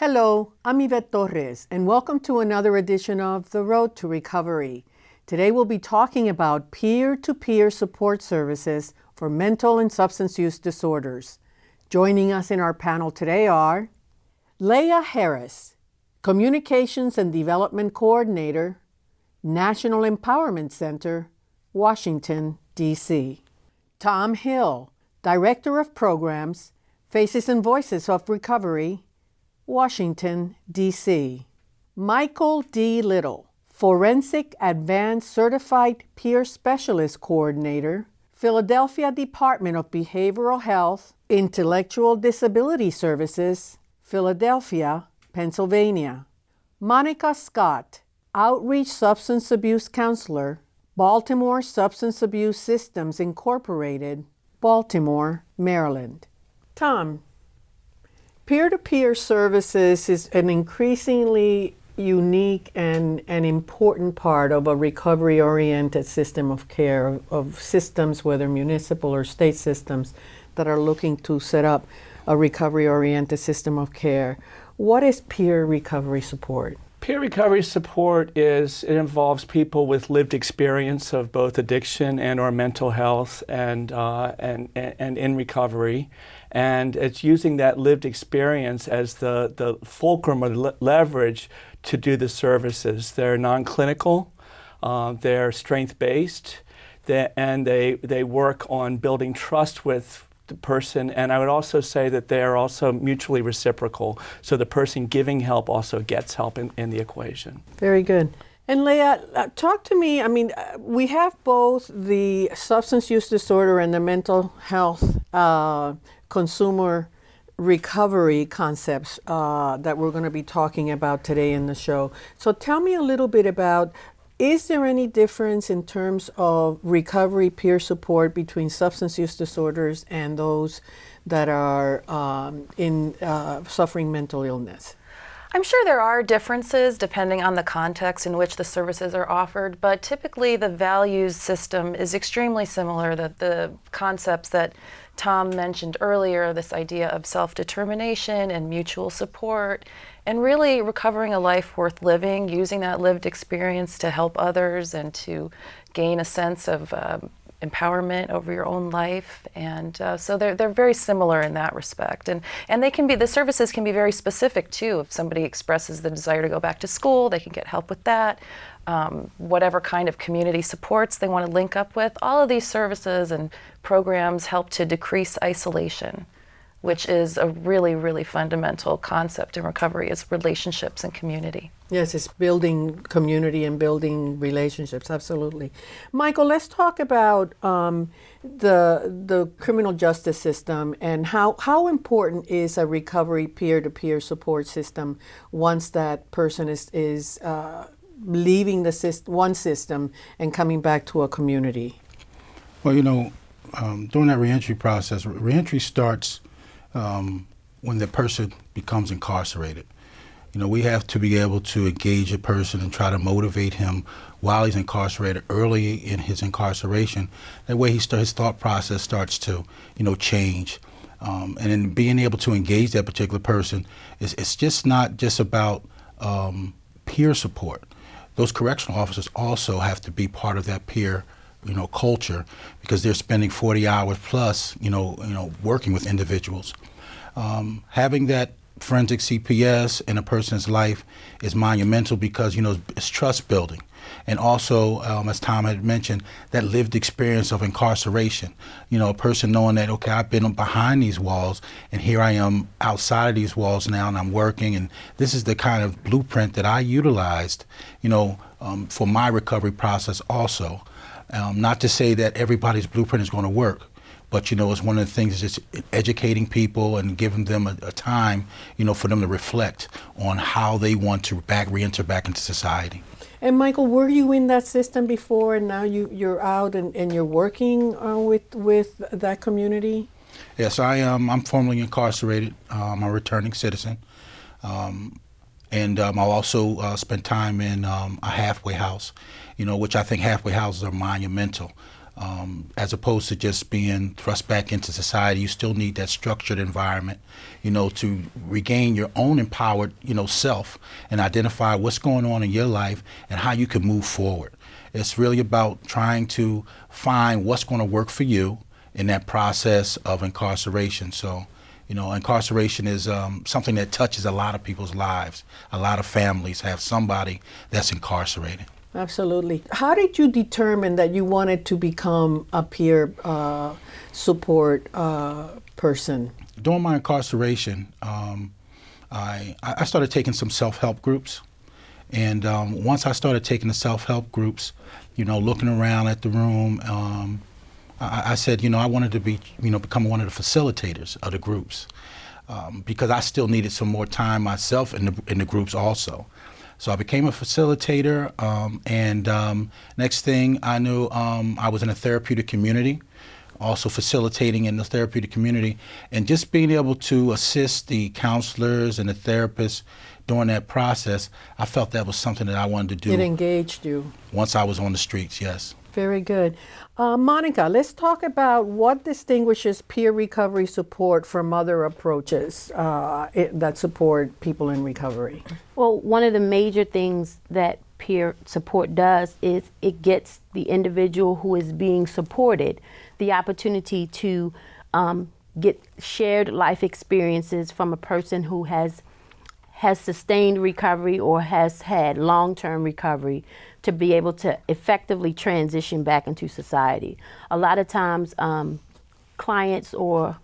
Hello, I'm Yvette Torres, and welcome to another edition of The Road to Recovery. Today we'll be talking about peer to peer support services for mental and substance use disorders. Joining us in our panel today are Leah Harris, Communications and Development Coordinator, National Empowerment Center, Washington, D.C. Tom Hill, Director of Programs, Faces and Voices of Recovery, Washington, D.C. Michael D. Little, Forensic Advanced Certified Peer Specialist Coordinator, Philadelphia Department of Behavioral Health, Intellectual Disability Services, Philadelphia, Pennsylvania. Monica Scott, Outreach Substance Abuse Counselor, Baltimore Substance Abuse Systems Incorporated, Baltimore, Maryland. Tom, Peer-to-peer services is an increasingly unique and an important part of a recovery-oriented system of care, of, of systems, whether municipal or state systems, that are looking to set up a recovery-oriented system of care. What is peer recovery support? Peer recovery support is, it involves people with lived experience of both addiction and or mental health and, uh, and, and in recovery. And it's using that lived experience as the, the fulcrum or leverage to do the services. They're non-clinical, uh, they're strength-based, and they, they work on building trust with person. And I would also say that they are also mutually reciprocal. So the person giving help also gets help in, in the equation. Very good. And Leah, uh, talk to me. I mean, uh, we have both the substance use disorder and the mental health uh, consumer recovery concepts uh, that we're going to be talking about today in the show. So tell me a little bit about is there any difference in terms of recovery peer support between substance use disorders and those that are um, in uh, suffering mental illness? I'm sure there are differences depending on the context in which the services are offered, but typically the values system is extremely similar. The, the concepts that Tom mentioned earlier, this idea of self-determination and mutual support, and really recovering a life worth living, using that lived experience to help others and to gain a sense of um, empowerment over your own life. And uh, so they're, they're very similar in that respect. And, and they can be, the services can be very specific too. If somebody expresses the desire to go back to school, they can get help with that um, whatever kind of community supports they want to link up with. All of these services and programs help to decrease isolation, which is a really, really fundamental concept in recovery is relationships and community. Yes, it's building community and building relationships, absolutely. Michael, let's talk about um, the, the criminal justice system and how, how important is a recovery peer-to-peer -peer support system once that person is, is uh, leaving the system, one system and coming back to a community? Well, you know, um, during that reentry process, reentry starts um, when the person becomes incarcerated. You know, we have to be able to engage a person and try to motivate him while he's incarcerated early in his incarceration. That way he his thought process starts to, you know, change. Um, and in being able to engage that particular person, it's, it's just not just about um, peer support those correctional officers also have to be part of that peer you know, culture because they're spending 40 hours plus, you know, you know, working with individuals. Um, having that forensic CPS in a person's life is monumental because, you know, it's trust building and also, um, as Tom had mentioned, that lived experience of incarceration. You know, a person knowing that, okay, I've been behind these walls, and here I am outside of these walls now, and I'm working, and this is the kind of blueprint that I utilized, you know, um, for my recovery process also. Um, not to say that everybody's blueprint is going to work, but you know, it's one of the things is just educating people and giving them a, a, time, you know, for them to reflect on how they want to back re-enter back into society. And Michael, were you in that system before and now you, you're out and, and you're working uh, with, with that community? Yes, I am. I'm formerly incarcerated. I'm a returning citizen. Um, and um, I'll also uh, spend time in um, a halfway house, you know, which I think halfway houses are monumental. Um, as opposed to just being thrust back into society, you still need that structured environment, you know, to regain your own empowered, you know, self and identify what's going on in your life and how you can move forward. It's really about trying to find what's going to work for you in that process of incarceration. So, you know, incarceration is um, something that touches a lot of people's lives. A lot of families have somebody that's incarcerated. Absolutely. How did you determine that you wanted to become a peer uh, support uh, person? During my incarceration, um, I, I started taking some self help groups. And um, once I started taking the self help groups, you know, looking around at the room, um, I, I, said, you know, I wanted to be, you know, become one of the facilitators of the groups um, because I still needed some more time myself in the in the groups also. So I became a facilitator, um, and um, next thing I knew, um, I was in a therapeutic community, also facilitating in the therapeutic community, and just being able to assist the counselors and the therapists during that process, I felt that was something that I wanted to do. It engaged you. Once I was on the streets, yes. Very good. Uh, Monica, let's talk about what distinguishes peer recovery support from other approaches uh, it, that support people in recovery. Well, one of the major things that peer support does is it gets the individual who is being supported the opportunity to um, get shared life experiences from a person who has has sustained recovery or has had long-term recovery to be able to effectively transition back into society. A lot of times, um, clients or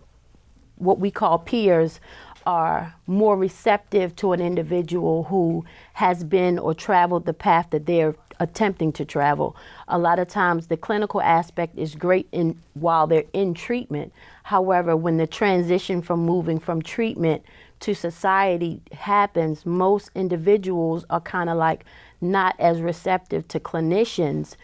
what we call peers are more receptive to an individual who has been or traveled the path that they're attempting to travel. A lot of times the clinical aspect is great in while they're in treatment. However, when the transition from moving from treatment to society happens, most individuals are kind of like not as receptive to clinicians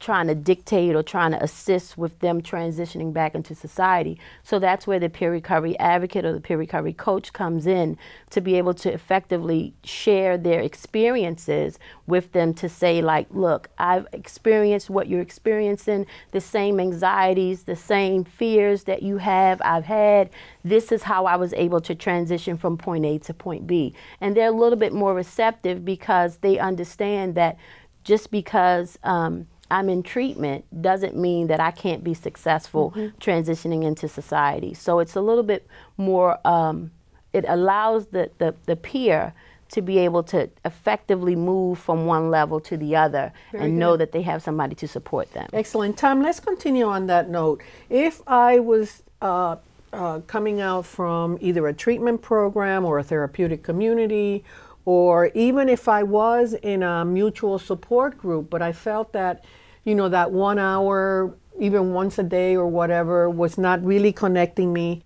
trying to dictate or trying to assist with them transitioning back into society. So that's where the peer recovery advocate or the peer recovery coach comes in to be able to effectively share their experiences with them to say like, look, I've experienced what you're experiencing, the same anxieties, the same fears that you have, I've had. This is how I was able to transition from point A to point B. And they're a little bit more receptive because they understand that just because um, I'm in treatment doesn't mean that I can't be successful mm-hmm. transitioning into society. So it's a little bit more, um, it allows the, the, the, peer to be able to effectively move from one level to the other Very and good. know that they have somebody to support them. Excellent. Tom, let's continue on that note. If I was uh, uh, coming out from either a treatment program or a therapeutic community or even if I was in a mutual support group, but I felt that you know, that one hour, even once a day or whatever, was not really connecting me.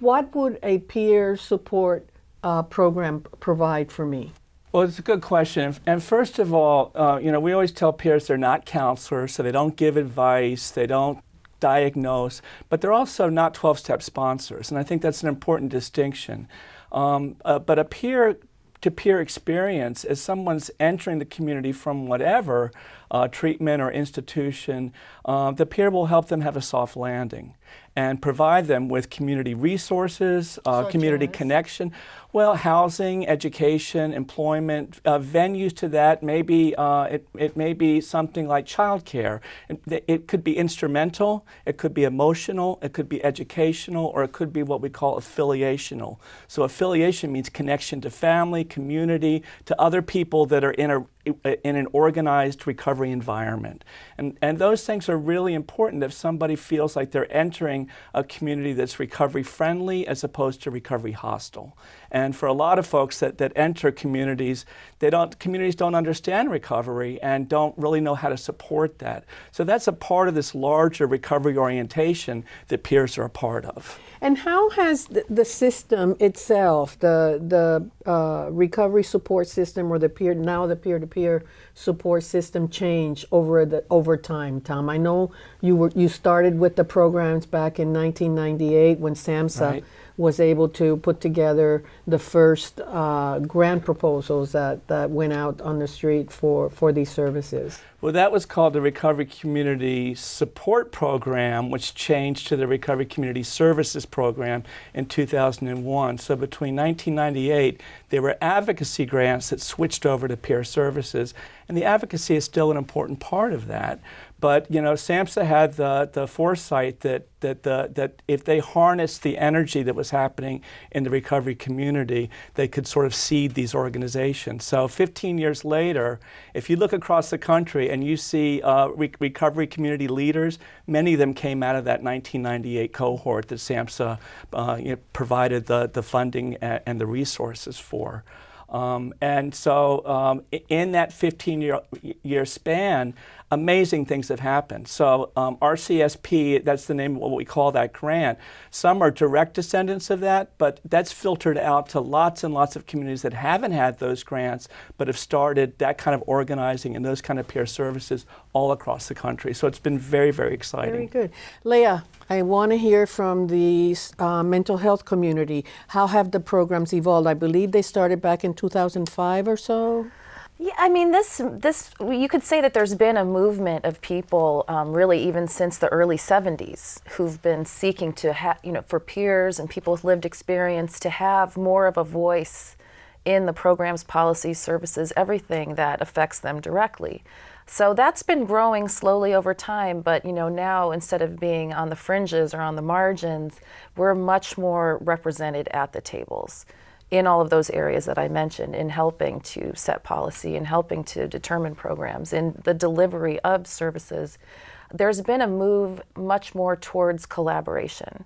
What would a peer support uh, program provide for me? Well, it's a good question. And first of all, uh, you know, we always tell peers they're not counselors, so they don't give advice, they don't diagnose, but they're also not 12 step sponsors. And I think that's an important distinction. Um, uh, but a peer to peer experience as someone's entering the community from whatever uh, treatment or institution, uh, the peer will help them have a soft landing and provide them with community resources, uh, community connection. Well, housing, education, employment, uh, venues to that. Maybe uh, it, it may be something like childcare. It, it could be instrumental, it could be emotional, it could be educational, or it could be what we call affiliational. So affiliation means connection to family, community, to other people that are in a in an organized recovery environment. And, and those things are really important if somebody feels like they're entering a community that's recovery friendly as opposed to recovery hostile. And for a lot of folks that, that enter communities, they don't, communities don't understand recovery and don't really know how to support that. So that's a part of this larger recovery orientation that peers are a part of. And how has the, the system itself, the the uh, recovery support system, or the peer now the peer to peer support system, changed over the over time? Tom, I know you were you started with the programs back in 1998 when SAMHSA. Right was able to put together the first uh, grant proposals that, that went out on the street for, for these services? Well, that was called the Recovery Community Support Program, which changed to the Recovery Community Services Program in 2001. So between 1998, there were advocacy grants that switched over to peer services, and the advocacy is still an important part of that. But you know, SAMHSA had the, the foresight that that the, that if they harnessed the energy that was happening in the recovery community, they could sort of seed these organizations. So 15 years later, if you look across the country and you see uh, re recovery community leaders, many of them came out of that 1998 cohort that SAMHSA uh, you know, provided the, the funding and, the resources for. Um, and so um, in that 15 year, year span, amazing things have happened. So um, RCSP, that's the name of what we call that grant. Some are direct descendants of that, but that's filtered out to lots and lots of communities that haven't had those grants, but have started that kind of organizing and those kind of peer services all across the country. So it's been very, very exciting. Very good. Leah, I want to hear from the uh, mental health community. How have the programs evolved? I believe they started back in 2005 or so. Yeah, I mean, this this you could say that there's been a movement of people, um, really, even since the early '70s, who've been seeking to have, you know, for peers and people with lived experience to have more of a voice in the programs, policies, services, everything that affects them directly. So that's been growing slowly over time, but you know now instead of being on the fringes or on the margins, we're much more represented at the tables in all of those areas that I mentioned, in helping to set policy, in helping to determine programs, in the delivery of services, there's been a move much more towards collaboration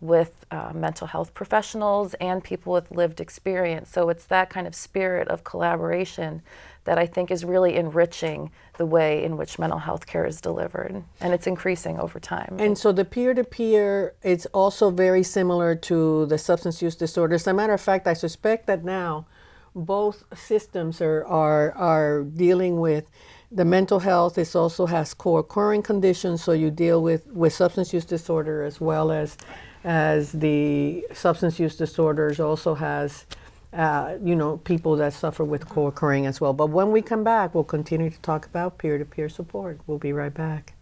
with uh, mental health professionals and people with lived experience. So it's that kind of spirit of collaboration that I think is really enriching the way in which mental health care is delivered, and it's increasing over time. And so the peer-to-peer, it's also very similar to the substance use disorders. As a matter of fact, I suspect that now both systems are, are, are dealing with the mental health. It also has co-occurring conditions, so you deal with, with substance use disorder as well as as the substance use disorders also has uh, you know, people that suffer with co-occurring as well. But when we come back, we'll continue to talk about peer-to-peer support. We'll be right back.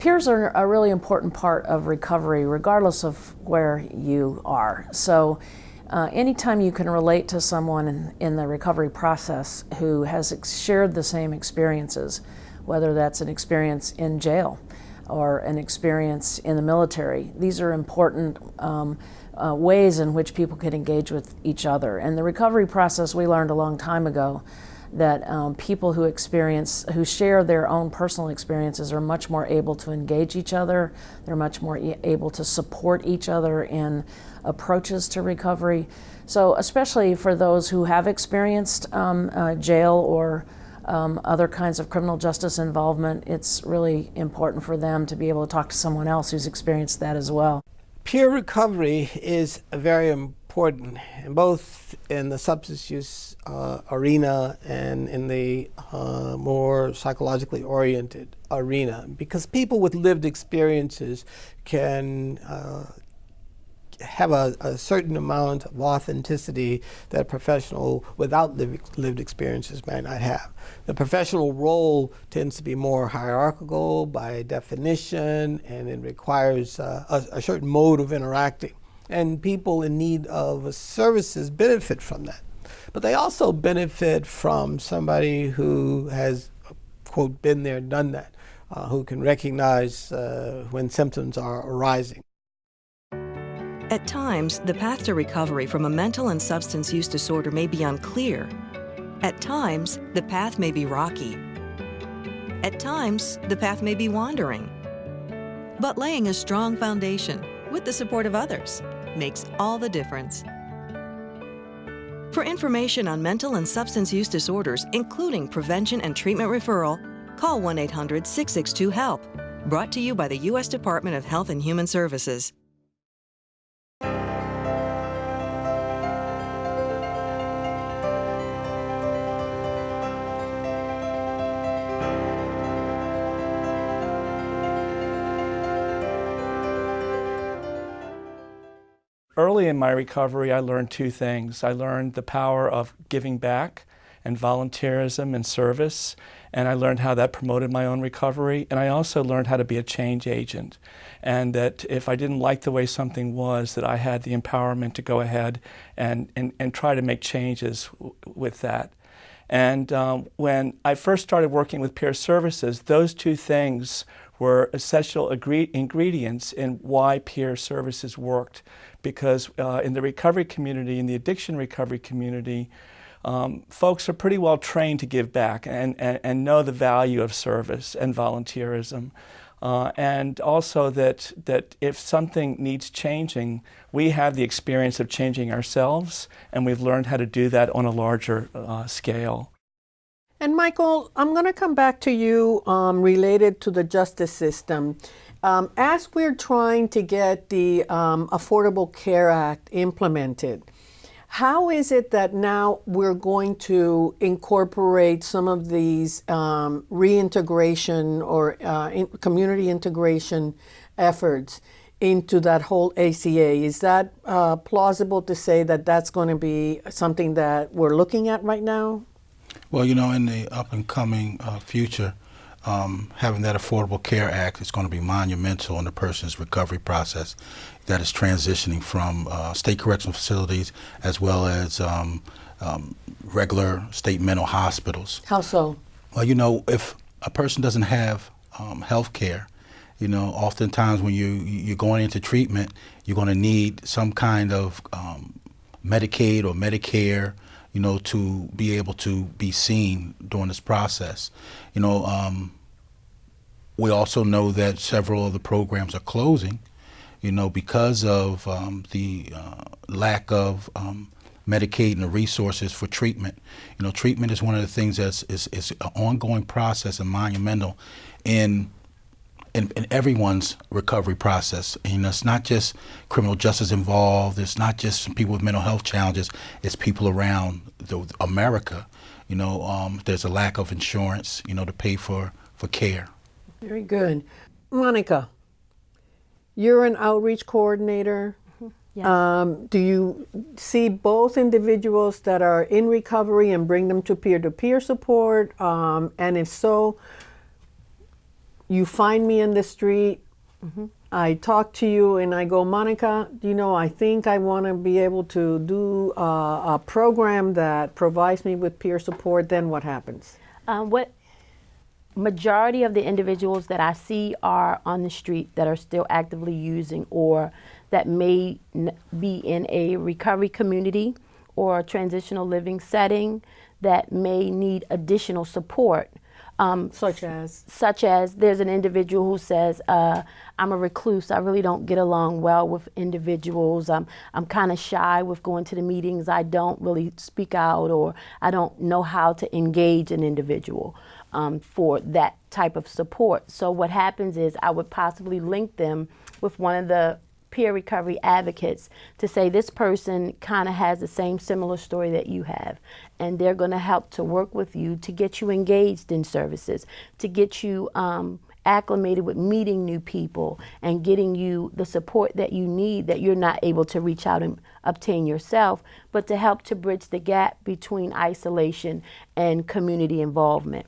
Peers are a really important part of recovery, regardless of where you are. So uh, anytime you can relate to someone in, in, the recovery process who has shared the same experiences, whether that's an experience in jail or an experience in the military, these are important um, uh, ways in which people can engage with each other. And the recovery process we learned a long time ago that um, people who experience, who share their own personal experiences are much more able to engage each other. They're much more e able to support each other in approaches to recovery. So especially for those who have experienced um, uh, jail or um, other kinds of criminal justice involvement, it's really important for them to be able to talk to someone else who's experienced that as well. Peer recovery is very important, both in the substance use uh, arena and in the uh, more psychologically oriented arena, because people with lived experiences can uh, have a, a, certain amount of authenticity that a professional without lived, experiences might not have. The professional role tends to be more hierarchical by definition, and it requires uh, a, a certain mode of interacting. And people in need of services benefit from that. But they also benefit from somebody who has, quote, been there, done that, uh, who can recognize uh, when symptoms are arising. At times, the path to recovery from a mental and substance use disorder may be unclear. At times, the path may be rocky. At times, the path may be wandering. But laying a strong foundation with the support of others makes all the difference. For information on mental and substance use disorders, including prevention and treatment referral, call 1 800 662 HELP. Brought to you by the U.S. Department of Health and Human Services. Early in my recovery, I learned two things. I learned the power of giving back and volunteerism and service, and I learned how that promoted my own recovery. And I also learned how to be a change agent, and that if I didn't like the way something was, that I had the empowerment to go ahead and, and, and try to make changes with that. And um, when I first started working with peer services, those two things were essential ingredients in why peer services worked. Because uh, in the recovery community, in the addiction recovery community, um, folks are pretty well trained to give back and, and, and know the value of service and volunteerism. Uh, and also that, that if something needs changing, we have the experience of changing ourselves, and we've learned how to do that on a larger uh, scale. And Michael, I'm going to come back to you um, related to the justice system. Um, as we're trying to get the um, Affordable Care Act implemented, how is it that now we're going to incorporate some of these um, reintegration or uh, in community integration efforts into that whole ACA? Is that uh, plausible to say that that's going to be something that we're looking at right now? Well, you know, in the up and coming uh, future, um, having that Affordable Care Act is going to be monumental in the person's recovery process that is transitioning from uh, state correctional facilities as well as um, um, regular state mental hospitals. How so? Well, you know, if a person doesn't have um, health care, you know, oftentimes when you, you're going into treatment, you're going to need some kind of um, Medicaid or Medicare you know, to be able to be seen during this process. You know, um, we also know that several of the programs are closing, you know, because of um, the uh, lack of um, Medicaid and the resources for treatment. You know, treatment is one of the things that's is, is an ongoing process and monumental in in, in, everyone's recovery process. And, you know, it's not just criminal justice involved. It's not just people with mental health challenges. It's people around the, America. You know, um, there's a lack of insurance. You know, to pay for for care. Very good, Monica. You're an outreach coordinator. Mm-hmm. Yeah. Um, do you see both individuals that are in recovery and bring them to peer-to-peer support? Um, and if so, you find me in the street, mm-hmm. I talk to you, and I go, Monica, you know, I think I want to be able to do uh, a program that provides me with peer support. Then what happens? Um, what majority of the individuals that I see are on the street that are still actively using or that may be in a recovery community or a transitional living setting that may need additional support um, such as? Such as there's an individual who says, uh, I'm a recluse. I really don't get along well with individuals. I'm, I'm kind of shy with going to the meetings. I don't really speak out or I don't know how to engage an individual um, for that type of support. So what happens is I would possibly link them with one of the peer recovery advocates to say this person kind of has the same similar story that you have and they're going to help to work with you to get you engaged in services to get you um, acclimated with meeting new people and getting you the support that you need that you're not able to reach out and obtain yourself but to help to bridge the gap between isolation and community involvement.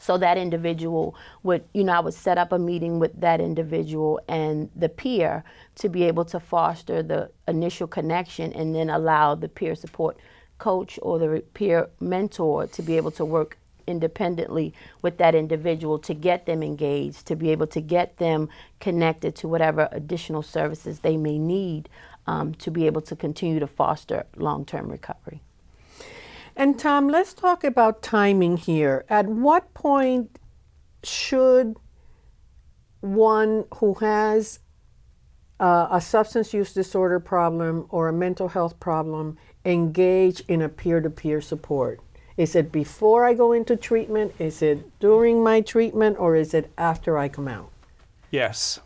So that individual would, you know, I would set up a meeting with that individual and the peer to be able to foster the initial connection and then allow the peer support coach or the peer mentor to be able to work independently with that individual to get them engaged, to be able to get them connected to whatever additional services they may need um, to be able to continue to foster long term recovery. And Tom, let's talk about timing here. At what point should one who has uh, a substance use disorder problem or a mental health problem engage in a peer to peer support? Is it before I go into treatment? Is it during my treatment? Or is it after I come out? Yes.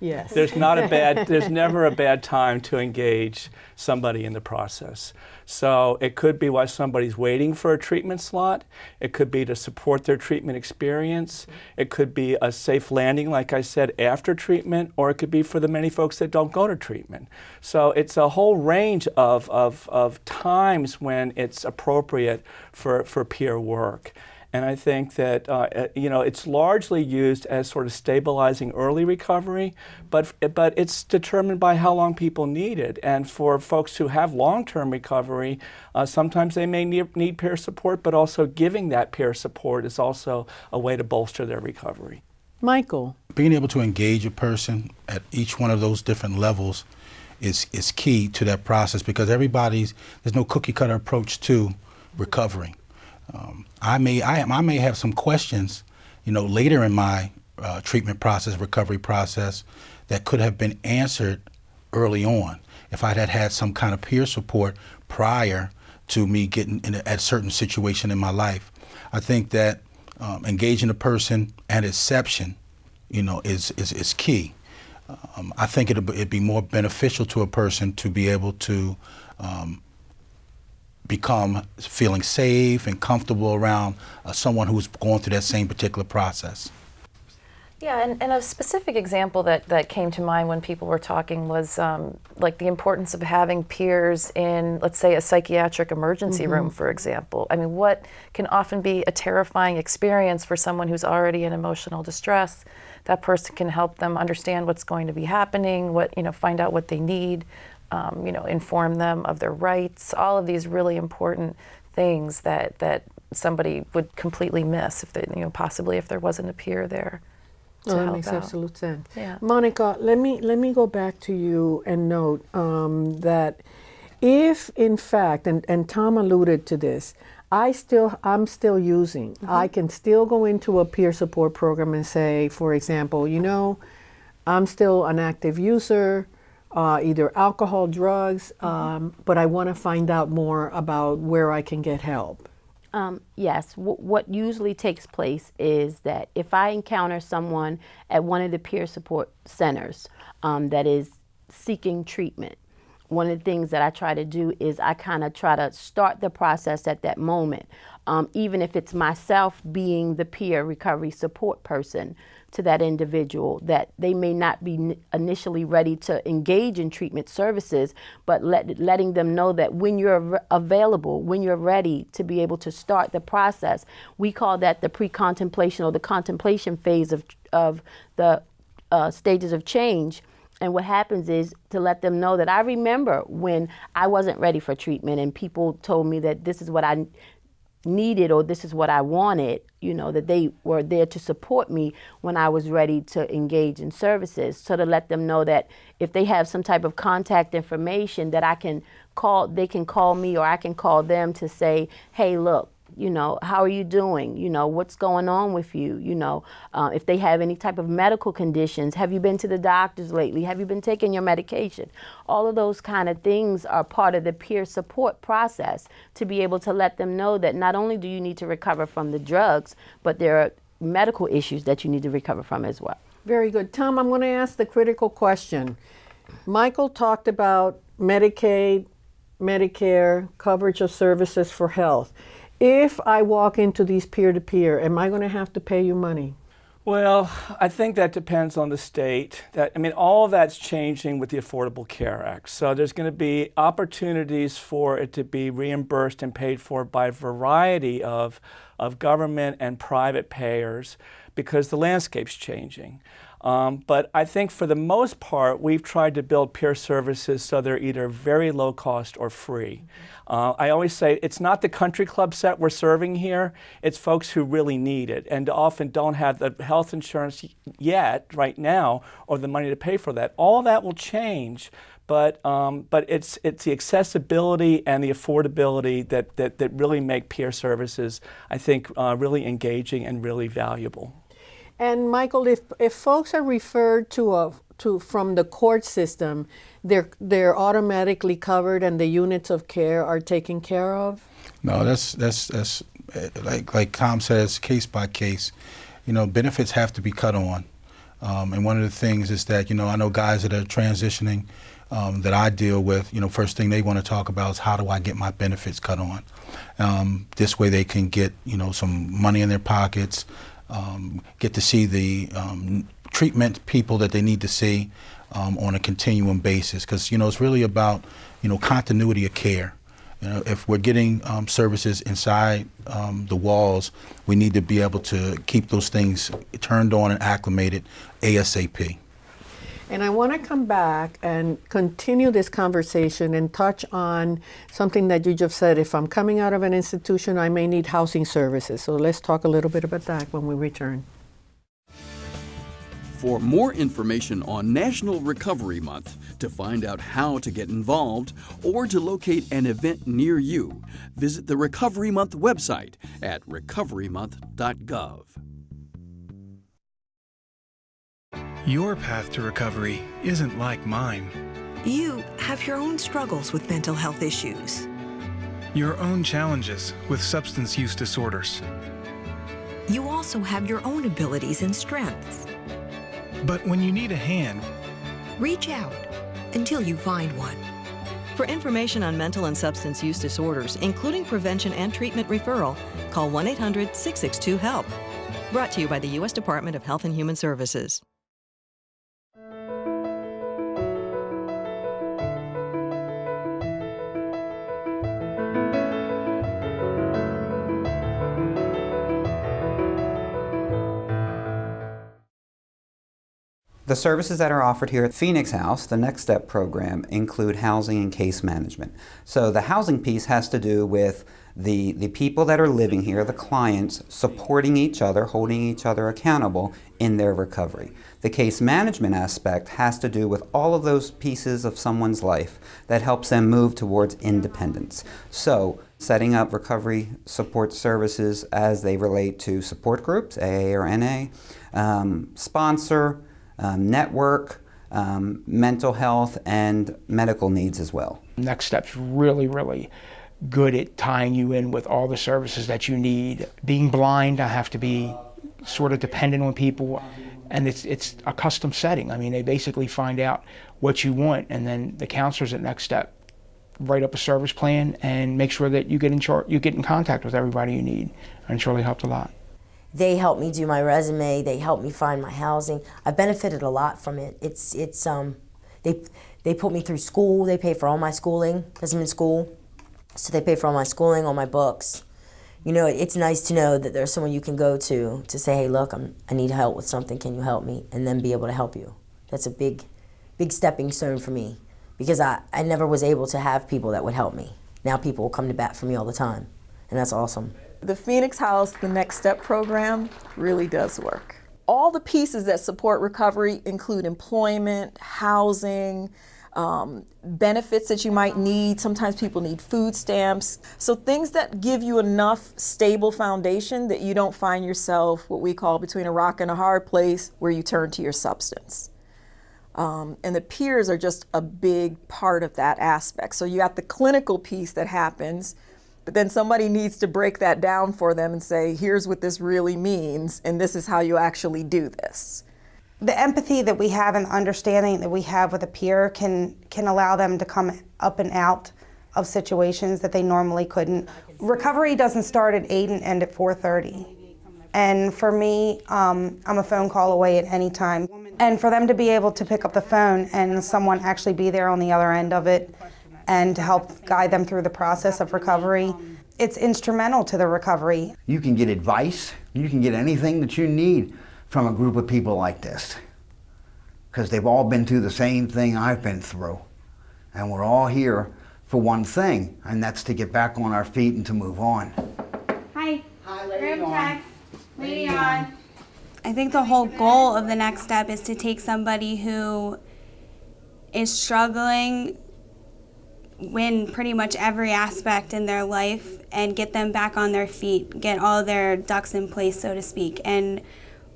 Yes. There's not a bad, there's never a bad time to engage somebody in the process. So it could be while somebody's waiting for a treatment slot. It could be to support their treatment experience. It could be a safe landing, like I said, after treatment, or it could be for the many folks that don't go to treatment. So it's a whole range of, of, of times when it's appropriate for, for peer work. And I think that uh, uh, you know it's largely used as sort of stabilizing early recovery, but but it's determined by how long people need it. And for folks who have long-term recovery, uh, sometimes they may need, need peer support, but also giving that peer support is also a way to bolster their recovery. Michael. Being able to engage a person at each one of those different levels is is key to that process because everybody's there's no cookie cutter approach to recovering. Um, I may I, am, I, may have some questions, you know, later in my uh, treatment process, recovery process, that could have been answered early on if I had had some kind of peer support prior to me getting in a, at a certain situation in my life. I think that um, engaging a person at inception, you know, is is, is key. Um, I think it'd, it'd, be more beneficial to a person to be able to um, become feeling safe and comfortable around uh, someone who's going through that same particular process. Yeah, and, and, a specific example that, that came to mind when people were talking was um, like the importance of having peers in, let's say, a psychiatric emergency mm -hmm. room, for example. I mean, what can often be a terrifying experience for someone who's already in emotional distress. That person can help them understand what's going to be happening, what you know, find out what they need, um, you know, inform them of their rights, all of these really important things that, that somebody would completely miss if they, you know, possibly if there wasn't a peer there. Oh, that makes out. absolute sense. Yeah. Monica, let me let me go back to you and note um, that if in fact, and, and Tom alluded to this, I still I'm still using. Mm -hmm. I can still go into a peer support program and say, for example, you know, I'm still an active user uh, either alcohol, drugs, mm-hmm. um, but I want to find out more about where I can get help. Um, yes, w what usually takes place is that if I encounter someone at one of the peer support centers um, that is seeking treatment, one of the things that I try to do is I kind of try to start the process at that moment, um, even if it's myself being the peer recovery support person to that individual that they may not be initially ready to engage in treatment services, but let, letting them know that when you're available, when you're ready to be able to start the process, we call that the pre-contemplation or the contemplation phase of, of the uh, stages of change. And what happens is to let them know that I remember when I wasn't ready for treatment and people told me that this is what I needed or this is what I wanted, you know, that they were there to support me when I was ready to engage in services. So to let them know that if they have some type of contact information that I can call, they can call me or I can call them to say, hey, look, you know, how are you doing? You know, what's going on with you? You know, uh, if they have any type of medical conditions, have you been to the doctors lately? Have you been taking your medication? All of those kind of things are part of the peer support process to be able to let them know that not only do you need to recover from the drugs, but there are medical issues that you need to recover from as well. Very good. Tom, I'm going to ask the critical question. Michael talked about Medicaid, Medicare, coverage of services for health. If I walk into these peer-to-peer, -peer, am I going to have to pay you money? Well, I think that depends on the state. That I mean, all of that's changing with the Affordable Care Act. So there's going to be opportunities for it to be reimbursed and paid for by a variety of, of government and private payers because the landscape's changing. Um, but I think for the most part, we've tried to build peer services so they're either very low cost or free. Uh, I always say it's not the country club set we're serving here, it's folks who really need it and often don't have the health insurance yet, right now, or the money to pay for that. All that will change, but um, but it's it's the accessibility and the affordability that that, that really make peer services, I think, uh, really engaging and really valuable. And Michael, if, if folks are referred to a to from the court system, they're they're automatically covered and the units of care are taken care of? No, that's that's that's like like Tom says, case by case. You know, benefits have to be cut on. Um, and one of the things is that, you know, I know guys that are transitioning um, that I deal with, you know, first thing they want to talk about is how do I get my benefits cut on? Um, this way they can get, you know, some money in their pockets, um, get to see the um, treatment people that they need to see um, on a continuum basis. Because, you know, it's really about, you know, continuity of care. You know, if we're getting um, services inside um, the walls, we need to be able to keep those things turned on and acclimated ASAP. And I want to come back and continue this conversation and touch on something that you just said. If I'm coming out of an institution, I may need housing services. So let's talk a little bit about that when we return. For more information on National Recovery Month, to find out how to get involved, or to locate an event near you, visit the Recovery Month website at recoverymonth.gov. Your path to recovery isn't like mine. You have your own struggles with mental health issues. Your own challenges with substance use disorders. You also have your own abilities and strengths. But when you need a hand, reach out until you find one. For information on mental and substance use disorders, including prevention and treatment referral, call 1 800 662 HELP. Brought to you by the U.S. Department of Health and Human Services. The services that are offered here at Phoenix House, the Next Step program, include housing and case management. So the housing piece has to do with the, the people that are living here, the clients, supporting each other, holding each other accountable in their recovery. The case management aspect has to do with all of those pieces of someone's life that helps them move towards independence. So setting up recovery support services as they relate to support groups, AA or NA, um, sponsor, um, network, um, mental health, and medical needs as well. Next Step's really, really good at tying you in with all the services that you need. Being blind, I have to be sort of dependent on people, and it's it's a custom setting. I mean, they basically find out what you want, and then the counselors at Next Step write up a service plan and make sure that you get in char- you get in contact with everybody you need, and it's really helped a lot. They help me do my resume. They help me find my housing. I've benefited a lot from it. It's it's um, they they put me through school. They pay for all my schooling because I'm in school, so they pay for all my schooling, all my books. You know, it's nice to know that there's someone you can go to to say, hey, look, I'm I need help with something. Can you help me? And then be able to help you. That's a big, big stepping stone for me because I, I never was able to have people that would help me. Now people will come to bat for me all the time, and that's awesome. The Phoenix House, the Next Step program, really does work. All the pieces that support recovery include employment, housing, um, benefits that you might need. Sometimes people need food stamps. So things that give you enough stable foundation that you don't find yourself what we call between a rock and a hard place where you turn to your substance. Um, and the peers are just a big part of that aspect. So you got the clinical piece that happens, but then somebody needs to break that down for them and say, here's what this really means, and this is how you actually do this. The empathy that we have and the understanding that we have with a peer can, can allow them to come up and out of situations that they normally couldn't. Recovery doesn't start at 8 and end at 4.30. And for me, um, I'm a phone call away at any time. And for them to be able to pick up the phone and someone actually be there on the other end of it and to help guide them through the process of recovery, it's instrumental to the recovery. You can get advice, you can get anything that you need from a group of people like this. Because they've all been through the same thing I've been through. And we're all here for one thing, and that's to get back on our feet and to move on. Hi. Hi, Lady on. Lady on. I think the whole goal of the next step is to take somebody who is struggling in pretty much every aspect in their life and get them back on their feet, get all their ducks in place, so to speak. And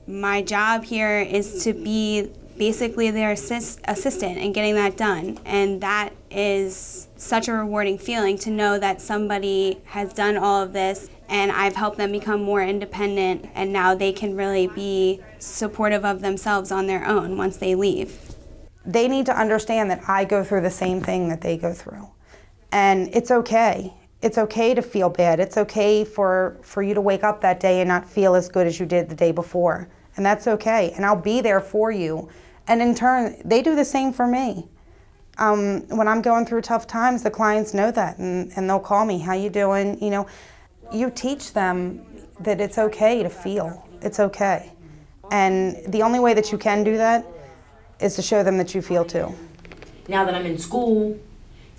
my job here is to be basically their assist, assistant and getting that done. And that is such a rewarding feeling to know that somebody has done all of this and I've helped them become more independent, and now they can really be supportive of themselves on their own once they leave. They need to understand that I go through the same thing that they go through. And it's okay. It's okay to feel bad. It's okay for, for you to wake up that day and not feel as good as you did the day before. And that's okay. And I'll be there for you. And in turn, they do the same for me. Um, when I'm going through tough times, the clients know that and, and they'll call me, how you doing? You know, you teach them that it's okay to feel. It's okay. And the only way that you can do that is to show them that you feel too. Now that I'm in school,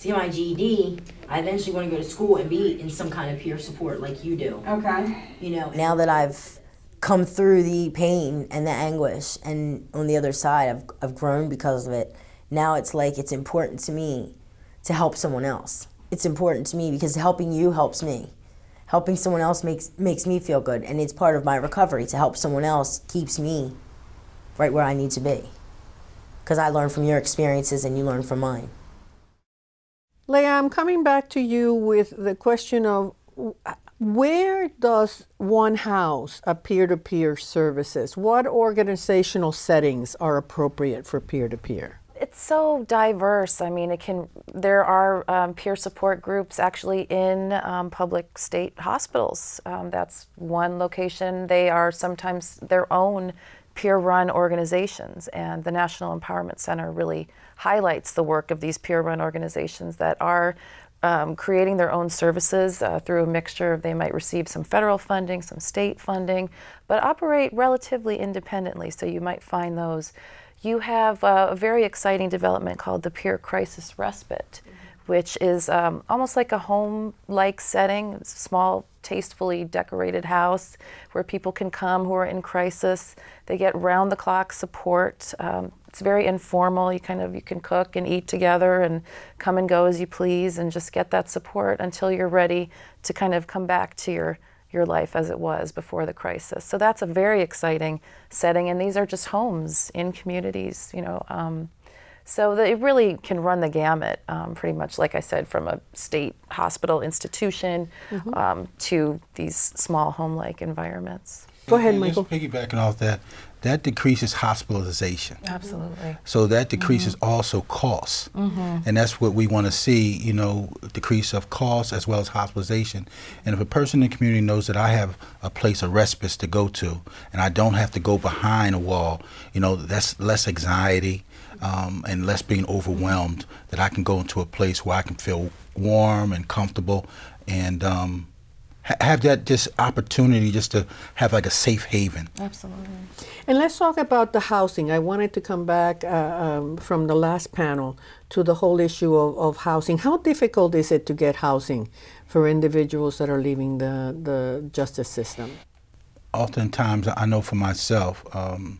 see my GED, I eventually want to go to school and be in some kind of peer support like you do. Okay. You know, now that I've come through the pain and the anguish and on the other side I've, I've grown because of it, now it's like it's important to me to help someone else. It's important to me because helping you helps me. Helping someone else makes makes me feel good and it's part of my recovery to help someone else keeps me right where I need to be because I learn from your experiences and you learn from mine. Leah, I'm coming back to you with the question of where does one house a peer-to-peer services? What organizational settings are appropriate for peer-to-peer? It's so diverse. I mean, it can. There are um, peer support groups actually in um, public state hospitals. Um, that's one location. They are sometimes their own peer run organizations, and the National Empowerment Center really highlights the work of these peer run organizations that are um, creating their own services uh, through a mixture of they might receive some federal funding, some state funding, but operate relatively independently. So you might find those. You have uh, a very exciting development called the Peer Crisis Respite, which is um, almost like a home like setting, it's a small, tastefully decorated house where people can come who are in crisis. They get round the clock support. Um, it's very informal. You kind of you can cook and eat together and come and go as you please and just get that support until you're ready to kind of come back to your your life as it was before the crisis. So that's a very exciting setting, and these are just homes in communities, you know. Um, so that it really can run the gamut, um, pretty much, like I said, from a state hospital institution Mhm. um, to these small home-like environments. Go ahead, And Michael. Just piggybacking off that, that decreases hospitalization. Absolutely. So that decreases also costs. Mhm. And that's what we want to see, you know, decrease of costs as well as hospitalization. And if a person in the community knows that I have a place of respite to go to and I don't have to go behind a wall, you know, that's less anxiety um, and less being overwhelmed, that I can go into a place where I can feel warm and comfortable and um, ha- have that just opportunity just to have like a safe haven. Absolutely. And let's talk about the housing. I wanted to come back uh, um, from the last panel to the whole issue of, of housing. How difficult is it to get housing for individuals that are leaving the, the justice system? oftentimes I know for myself, um,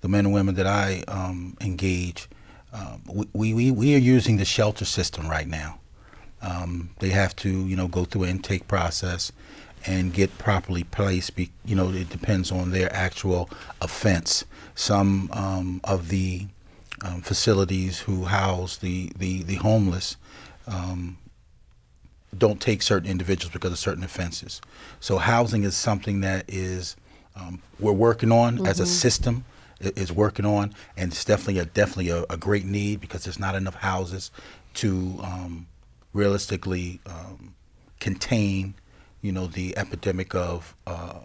the men and women that I um, engage, um, we, we, we are using the shelter system right now. Um, they have to, you know, go through an intake process and get properly placed. Be, you know, it depends on their actual offense. Some um, of the um, facilities who house the, the, the homeless um, don't take certain individuals because of certain offenses. So housing is something that is um, we're working on as a Mhm. system is working on, and it's definitely a definitely a, a great need because there's not enough houses to um, realistically um, contain, you know, the epidemic of uh,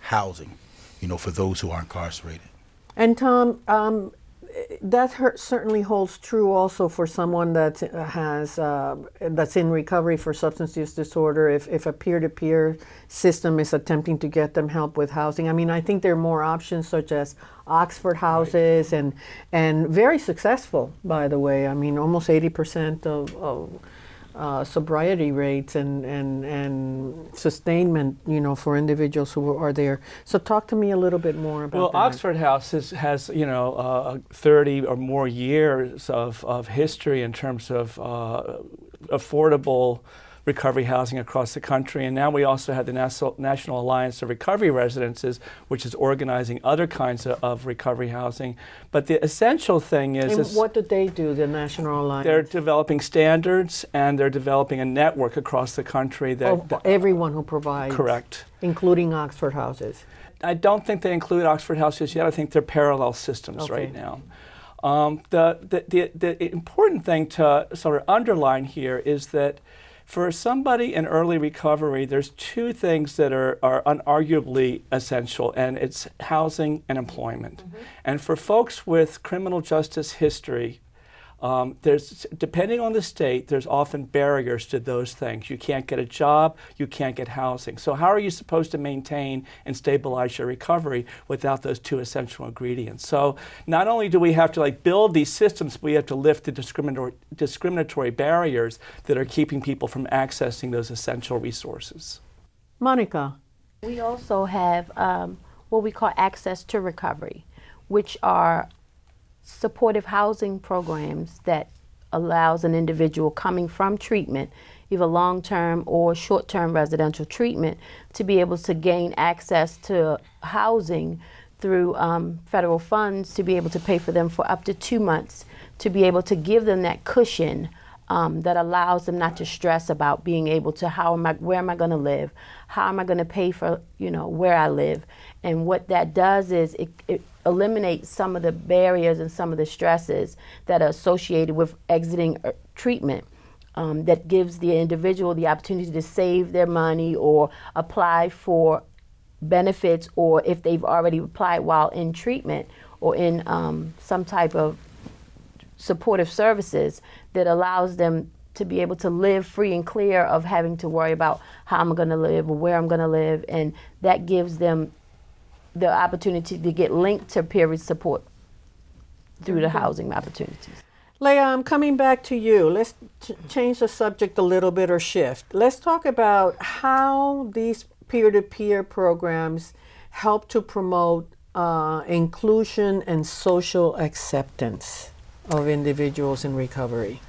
housing, you know, for those who are incarcerated. And Tom, um, that hurt, certainly holds true also for someone that has uh, that's in recovery for substance use disorder. If, if a peer-to-peer system is attempting to get them help with housing, I mean, I think there are more options such as Oxford houses and and very successful, by the way. I mean, almost eighty percent of. of uh, sobriety rates and, and, and sustainment, you know, for individuals who are there. So talk to me a little bit more about Well, that. Oxford House is, has, you know, uh, 30 or more years of, of history in terms of uh, affordable recovery housing across the country. And now we also have the National, National Alliance of Recovery Residences, which is organizing other kinds of, of recovery housing. But the essential thing is, And is what do they do, the National Alliance? they're developing standards and they're developing a network across the country that, of everyone who provides. correct. Including Oxford houses. I don't think they include Oxford houses yet. I think they're parallel systems Okay. right now. Um, the, the, the, the important thing to sort of underline here is that for somebody in early recovery, there's two things that are, are unarguably essential, and it's housing and employment. Mm-hmm. And for folks with criminal justice history, um, there's depending on the state, there's often barriers to those things. You can't get a job, you can't get housing. So how are you supposed to maintain and stabilize your recovery without those two essential ingredients? So not only do we have to like build these systems, but we have to lift the discriminatory, discriminatory barriers that are keeping people from accessing those essential resources. Monica. We also have um, what we call access to recovery, which are supportive housing programs that allows an individual coming from treatment, either long-term or short-term residential treatment, to be able to gain access to housing through um, federal funds to be able to pay for them for up to two months, to be able to give them that cushion um, that allows them not to stress about being able to how am I, where am I going to live, how am I going to pay for, you know, where I live, and what that does is it, it eliminates some of the barriers and some of the stresses that are associated with exiting uh, treatment. Um, that gives the individual the opportunity to save their money or apply for benefits, or if they've already applied while in treatment or in um, some type of supportive services that allows them to be able to live free and clear of having to worry about how I'm going to live or where I'm going to live. And that gives them the opportunity to get linked to peer support through the housing opportunities. Leah, I'm coming back to you. Let's ch- change the subject a little bit or shift. Let's talk about how these peer to peer programs help to promote uh, inclusion and social acceptance of individuals in recovery.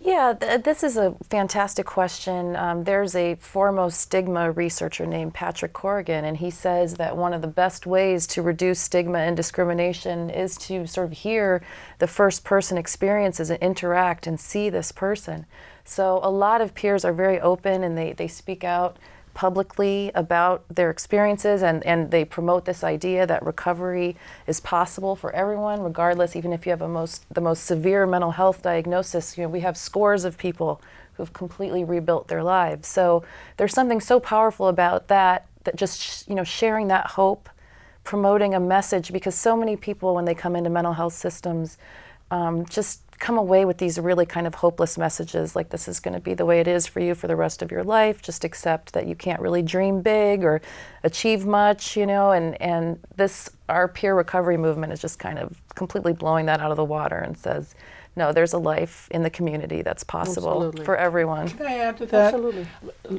Yeah, th- this is a fantastic question. Um, there's a foremost stigma researcher named Patrick Corrigan, and he says that one of the best ways to reduce stigma and discrimination is to sort of hear the first person experiences and interact and see this person. So a lot of peers are very open and they, they speak out publicly about their experiences and, and they promote this idea that recovery is possible for everyone regardless even if you have a most the most severe mental health diagnosis you know we have scores of people who've completely rebuilt their lives. So there's something so powerful about that that just you know sharing that hope promoting a message because so many people when they come into mental health systems um, just come away with these really kind of hopeless messages like this is going to be the way it is for you for the rest of your life just accept that you can't really dream big or achieve much you know and and this our peer recovery movement is just kind of completely blowing that out of the water and says no there's a life in the community that's possible Absolutely. for everyone Can I add to that? Absolutely.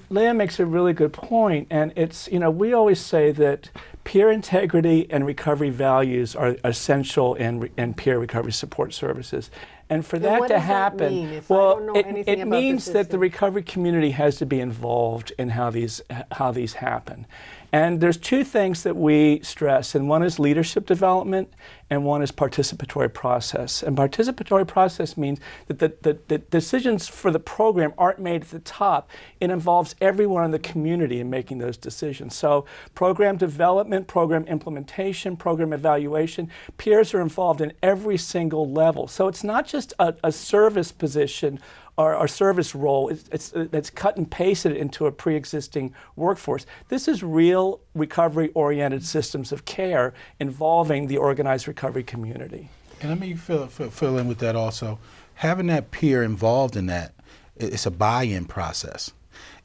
Leah makes a really good point, and it's you know we always say that peer integrity and recovery values are essential in in peer recovery support services. And for that to does that happen, mean well, don't know it, it means that the recovery community has to be involved in how these how these happen. And there's two things that we stress, and one is leadership development, and one is participatory process. And participatory process means that the, the, the decisions for the program aren't made at the top. It involves everyone in the community in making those decisions. So program development, program implementation, program evaluation, peers are involved in every single level. So it's not just a, a service position our, our service role it's, uh, it's cut and pasted into a pre-existing workforce. This is real recovery-oriented systems of care involving the organized recovery community. And let me fill, fill, fill in with that also. Having that peer involved in that, it's a buy-in process.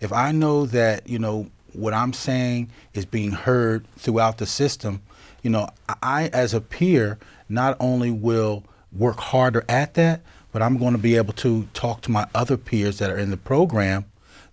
If I know that, you know, what I'm saying is being heard throughout the system, you know, I, as a peer, not only will work harder at that, but I'm going to be able to talk to my other peers that are in the program,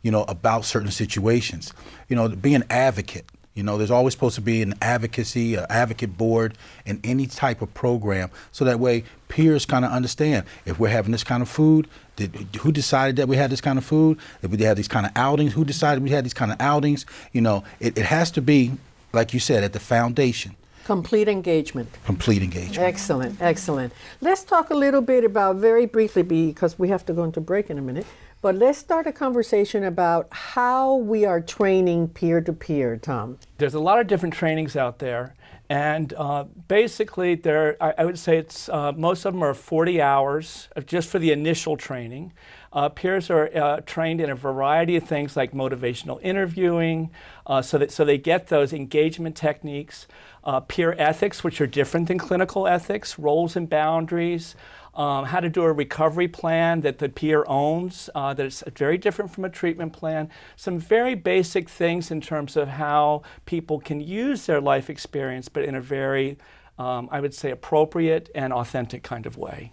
you know, about certain situations. You know, be an advocate. You know, there's always supposed to be an advocacy, an advocate board in any type of program, so that way peers kind of understand if we're having this kind of food, did, who decided that we had this kind of food? If we had these kind of outings, who decided we had these kind of outings? You know, it, it has to be, like you said, at the foundation. Complete engagement. Complete engagement. Excellent, excellent. Let's talk a little bit about, very briefly, because we have to go into break in a minute, but let's start a conversation about how we are training peer to peer, Tom. There's a lot of different trainings out there. And uh, basically, there, I, I, would say it's uh, most of them are 40 hours just for the initial training. Uh, peers are uh, trained in a variety of things like motivational interviewing, uh, so that so they get those engagement techniques, uh, peer ethics, which are different than clinical ethics, roles and boundaries, um, how to do a recovery plan that the peer owns, uh, that is very different from a treatment plan. Some very basic things in terms of how people can use their life experience, but in a very, um, I would say, appropriate and authentic kind of way.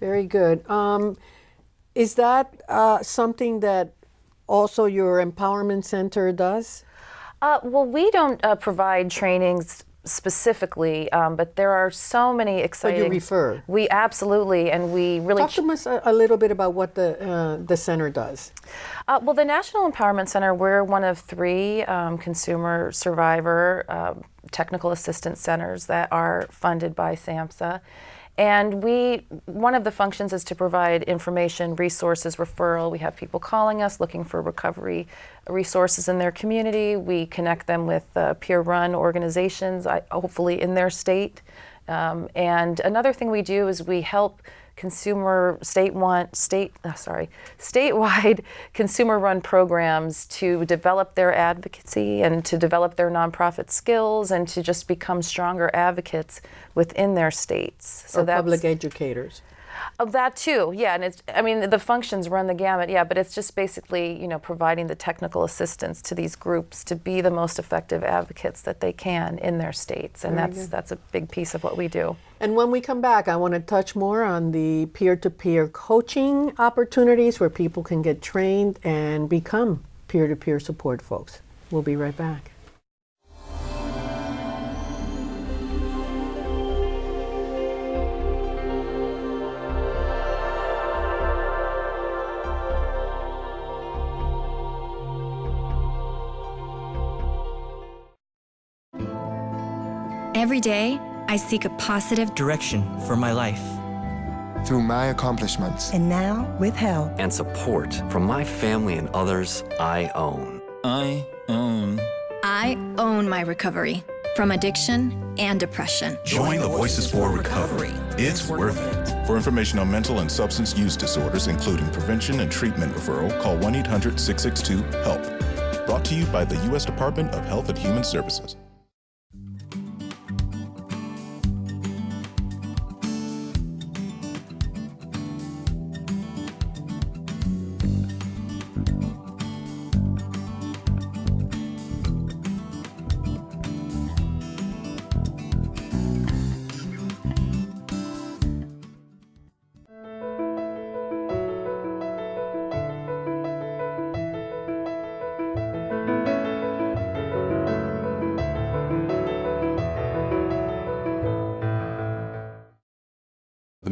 Very good. Um, is that uh, something that also your empowerment center does? Uh, well, we don't uh, provide trainings specifically, um, but there are so many exciting. So you refer. We absolutely, and we really talk to us a, a, little bit about what the uh, the center does. Uh, well, the National Empowerment Center, we're one of three um, consumer survivor uh, technical assistance centers that are funded by SAMHSA. And we, one of the functions is to provide information, resources, referral. We have people calling us looking for recovery resources in their community. We connect them with uh, peer-run organizations, hopefully in their state. Um, and another thing we do is we help consumer state want state uh, sorry statewide consumer run programs to develop their advocacy and to develop their nonprofit skills and to just become stronger advocates within their states. So that's public educators of that too, yeah, and it's I mean the functions run the gamut, yeah, but it's just basically you know providing the technical assistance to these groups to be the most effective advocates that they can in their states, and that's that's a big piece of what we do. And when we come back, I want to touch more on the peer-to-peer coaching opportunities where people can get trained and become peer-to-peer support folks. We'll be right back. Every day, I seek a positive direction for my life. Through my accomplishments. And now, with help. And support from my family and others I own. I own. I own my recovery from addiction and depression. Join the Voices for Recovery. It's worth it. For information on mental and substance use disorders, including prevention and treatment referral, call 1 800 662 HELP. Brought to you by the U.S. Department of Health and Human Services.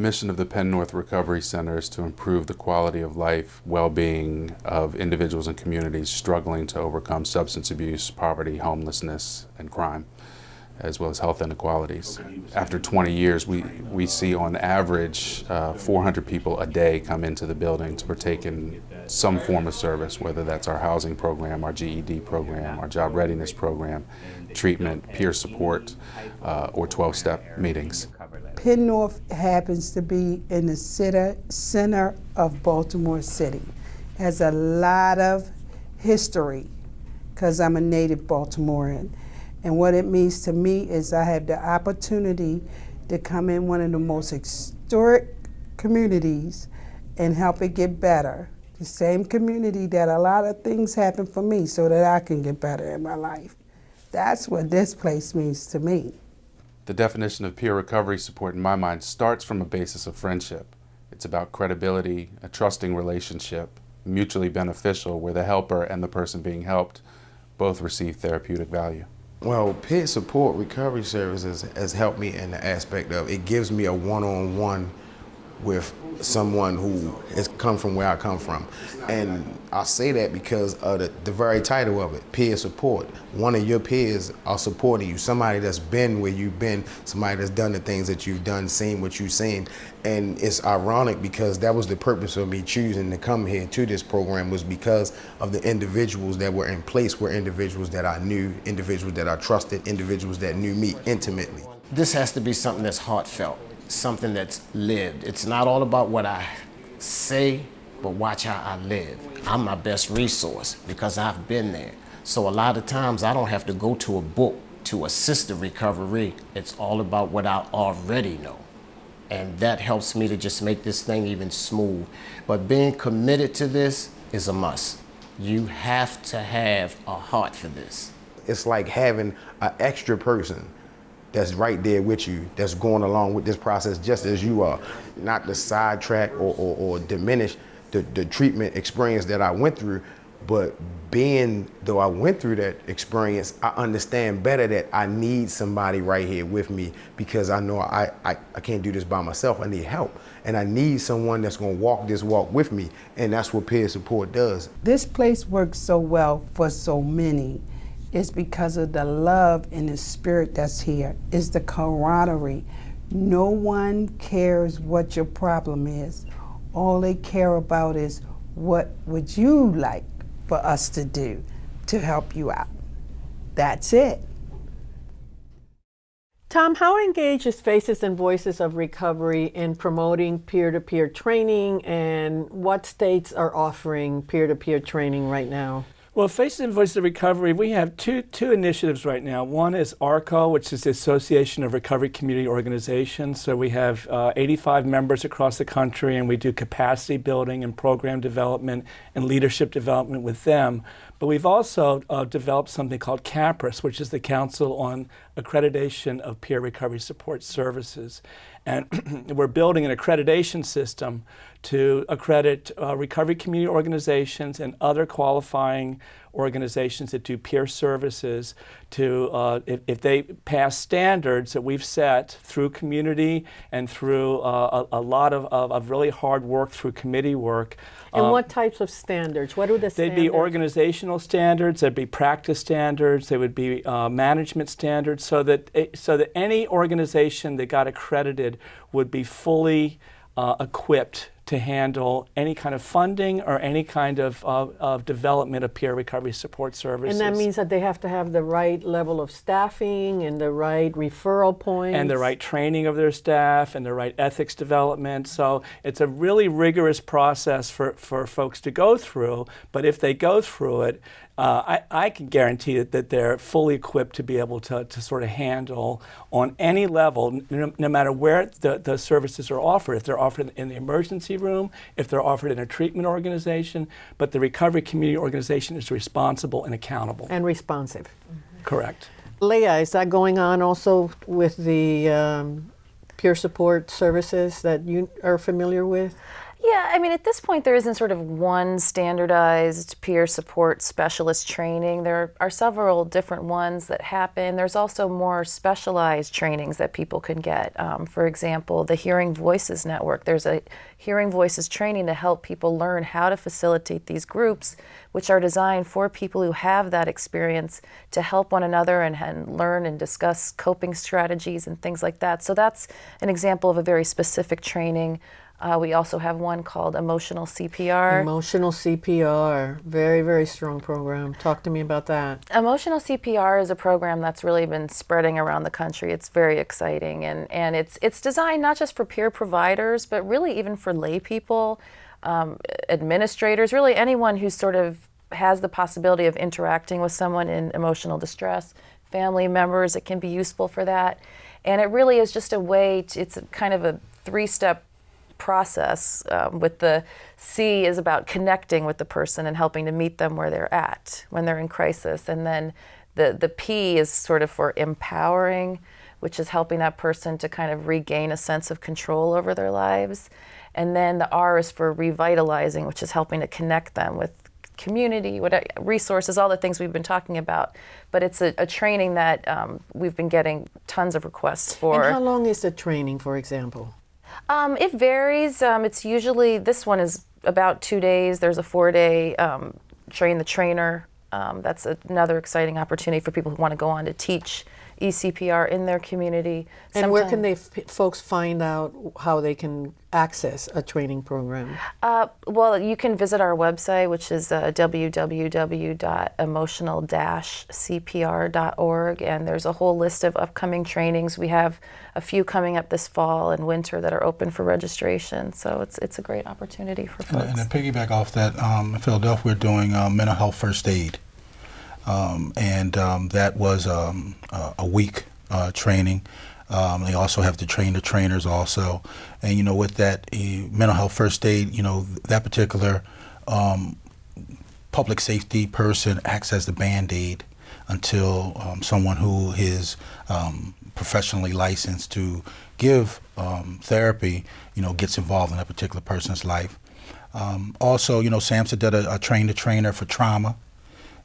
Mission of the Penn North Recovery Center is to improve the quality of life, well-being of individuals and communities struggling to overcome substance abuse, poverty, homelessness, and crime, as well as health inequalities. After 20 years, we, we see on average uh, 400 people a day come into the building to partake in some form of service, whether that's our housing program, our GED program, our job readiness program, treatment, peer support, uh, or 12-step meetings. Penn North happens to be in the center, center of Baltimore City. Has a lot of history because I'm a native Baltimorean. And what it means to me is I have the opportunity to come in one of the most historic communities and help it get better. The same community that a lot of things happen for me so that I can get better in my life. That's what this place means to me. The definition of peer recovery support in my mind starts from a basis of friendship. It's about credibility, a trusting relationship, mutually beneficial, where the helper and the person being helped both receive therapeutic value. Well, peer support recovery services has helped me in the aspect of it gives me a one-on-one with someone who has come from where I come from. And I say that because of the, the very title of it, peer support. One of your peers are supporting you, somebody that's been where you've been, somebody that's done the things that you've done, seen what you've seen. And it's ironic because that was the purpose of me choosing to come here to this program was because of the individuals that were in place were individuals that I knew, individuals that I trusted, individuals that knew me intimately. This has to be something that's heartfelt something that's lived. It's not all about what I say, but watch how I live. I'm my best resource because I've been there. So a lot of times I don't have to go to a book to assist the recovery. It's all about what I already know. And that helps me to just make this thing even smooth. But being committed to this is a must. You have to have a heart for this. It's like having an extra person that's right there with you, that's going along with this process just as you are. Not to sidetrack or, or, or diminish the, the treatment experience that I went through, but being, though I went through that experience, I understand better that I need somebody right here with me because I know I, I, I can't do this by myself. I need help. And I need someone that's gonna walk this walk with me. And that's what peer support does. This place works so well for so many is because of the love and the spirit that's here. It's the camaraderie. No one cares what your problem is. All they care about is what would you like for us to do to help you out. That's it. Tom, how engaged is Faces and Voices of Recovery in promoting peer-to-peer -peer training and what states are offering peer-to-peer -peer training right now? Well, Faces and Voices of Recovery, we have two, two initiatives right now. One is ARCO, which is the Association of Recovery Community Organizations. So we have uh, 85 members across the country, and we do capacity building and program development and leadership development with them. But we've also uh, developed something called CAPRSS, which is the Council on Accreditation of Peer Recovery Support Services. And we're building an accreditation system to accredit uh, recovery community organizations and other qualifying organizations that do peer services to, uh, if, if, they pass standards that we've set through community and through uh, a, a, lot of, of, of, really hard work through committee work. And um, what types of standards? What are the they'd standards? be organizational standards, there'd be practice standards, there would be uh, management standards, so that, it, so that any organization that got accredited would be fully uh, equipped to handle any kind of funding or any kind of, of, of, development of peer recovery support services. And that means that they have to have the right level of staffing and the right referral points. And the right training of their staff and the right ethics development. So it's a really rigorous process for, for folks to go through. But if they go through it, uh, I, I, can guarantee that, that they're fully equipped to be able to, to sort of handle on any level, no, no, matter where the, the services are offered. If they're offered in the emergency room, if they're offered in a treatment organization, but the recovery community organization is responsible and accountable. And responsive. Mm -hmm. Correct. Leah, is that going on also with the um, peer support services that you are familiar with? Yeah, I mean, at this point, there isn't sort of one standardized peer support specialist training. There are several different ones that happen. There's also more specialized trainings that people can get. Um, for example, the Hearing Voices Network. There's a Hearing Voices training to help people learn how to facilitate these groups, which are designed for people who have that experience to help one another and, and learn and discuss coping strategies and things like that. So that's an example of a very specific training. Uh, we also have one called Emotional CPR. Emotional CPR, very, very strong program. Talk to me about that. Emotional CPR is a program that's really been spreading around the country. It's very exciting, and, and it's, it's designed not just for peer providers, but really even for lay people, um, administrators, really anyone who sort of has the possibility of interacting with someone in emotional distress, family members, it can be useful for that. And it really is just a way, to, it's kind of a three-step process um, with the C is about connecting with the person and helping to meet them where they're at when they're in crisis. And then the, the P is sort of for empowering, which is helping that person to kind of regain a sense of control over their lives. And then the R is for revitalizing, which is helping to connect them with community, what resources, all the things we've been talking about. But it's a, a training that um, we've been getting tons of requests for. And how long is the training, for example? Um, it varies. Um, it's usually this one is about two days. There's a four-day um, train the trainer. Um, that's another exciting opportunity for people who want to go on to teach ECPR in their community. And where can they folks find out how they can access a training program? Uh, well, you can visit our website, which is uh, www.emotional-cpr.org, and there's a whole list of upcoming trainings. We have a few coming up this fall and winter that are open for registration, so it's it's a great opportunity for folks. And to piggyback off that, um, in Philadelphia, we're doing uh, mental health first aid. Um, and um, that was um, a week uh, training. Um, they also have to train the trainers also, and you know with that uh, mental health first aid, you know that particular um, public safety person acts as the band aid until um, someone who is professionally licensed to give therapy, you know, gets involved in that particular person's life. also, you know, SAMHSA did a, a train the trainer for trauma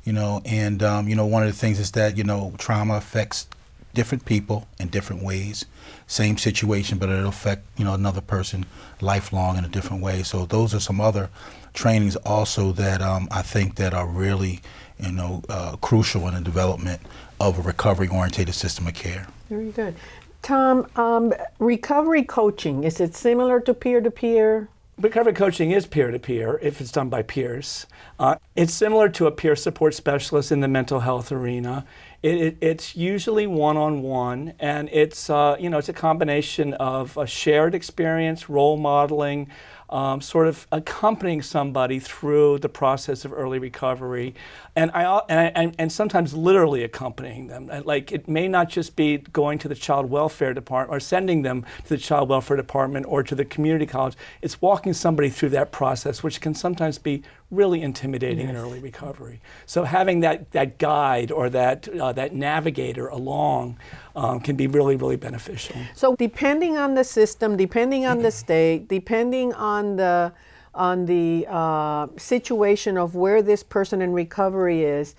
you know, and um, you know, one of the things is that you know, trauma affects different people in different ways. Same situation, but it'll affect you know another person lifelong in a different way. So those are some other trainings also that um, I think that are really you know uh, crucial in the development of a recovery-oriented system of care. Very good. Tom, um, recovery coaching, is it similar to peer-to-peer? Recovery coaching is peer-to-peer if it's done by peers. Uh, it's similar to a peer support specialist in the mental health arena. It, it, it's usually one-on-one, and it's uh, you know it's a combination of a shared experience, role modeling, um, sort of accompanying somebody through the process of early recovery, and I and, and sometimes literally accompanying them. Like it may not just be going to the child welfare department or sending them to the child welfare department or to the community college. It's walking somebody through that process, which can sometimes be really intimidating yes. in early recovery. So having that that guide or that uh, that navigator along um, can be really, really beneficial. So depending on the system, depending on the state, depending on the on the uh, situation of where this person in recovery is,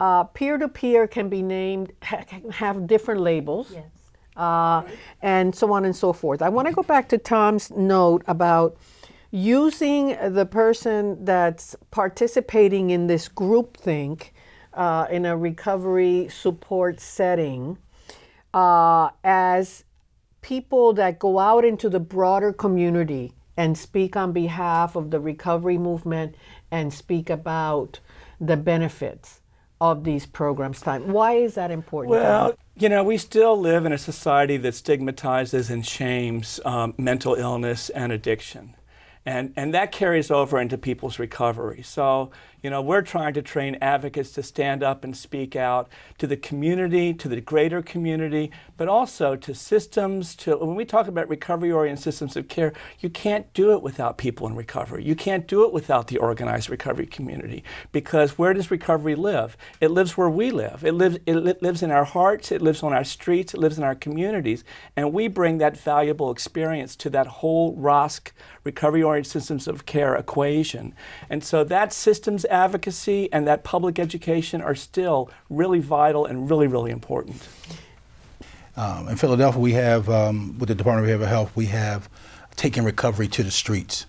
uh, peer-to-peer can be named, ha have different labels. Yes. Uh, and so on and so forth. I want to go back to Tom's note about using the person that's participating in this group think uh, in a recovery support setting uh, as people that go out into the broader community and speak on behalf of the recovery movement and speak about the benefits of these programs time. Why is that important? Well, you know, we still live in a society that stigmatizes and shames um, mental illness and addiction. And, and that carries over into people's recovery. So, you know, we're trying to train advocates to stand up and speak out to the community, to the greater community, but also to systems, to when we talk about recovery-oriented systems of care, you can't do it without people in recovery. You can't do it without the organized recovery community because where does recovery live? It lives where we live. It lives, it li lives in our hearts, it lives on our streets, it lives in our communities, and we bring that valuable experience to that whole ROSC, recovery-oriented systems of care equation. And so that systems advocacy and that public education are still really vital and really, really important. Um, in Philadelphia, we have, um, with the Department of Behavioral Health, we have taken recovery to the streets,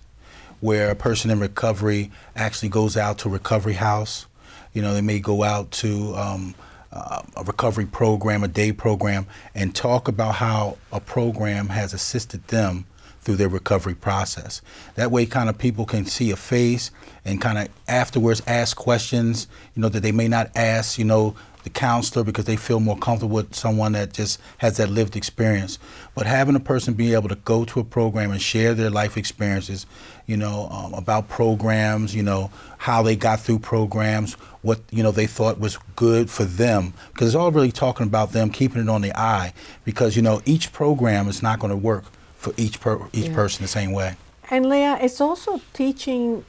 where a person in recovery actually goes out to a recovery house. You know, they may go out to um, uh, a recovery program, a day program, and talk about how a program has assisted them through their recovery process. That way, kind of people can see a face and kind of afterwards ask questions, you know, that they may not ask, you know, the counselor because they feel more comfortable with someone that just has that lived experience. But having a person be able to go to a program and share their life experiences, you know, um, about programs, you know, how they got through programs, what you know they thought was good for them, because it's all really talking about them keeping it on the eye, because you know each program is not going to work for each per, each yeah. person the same way. And Leah, it's also teaching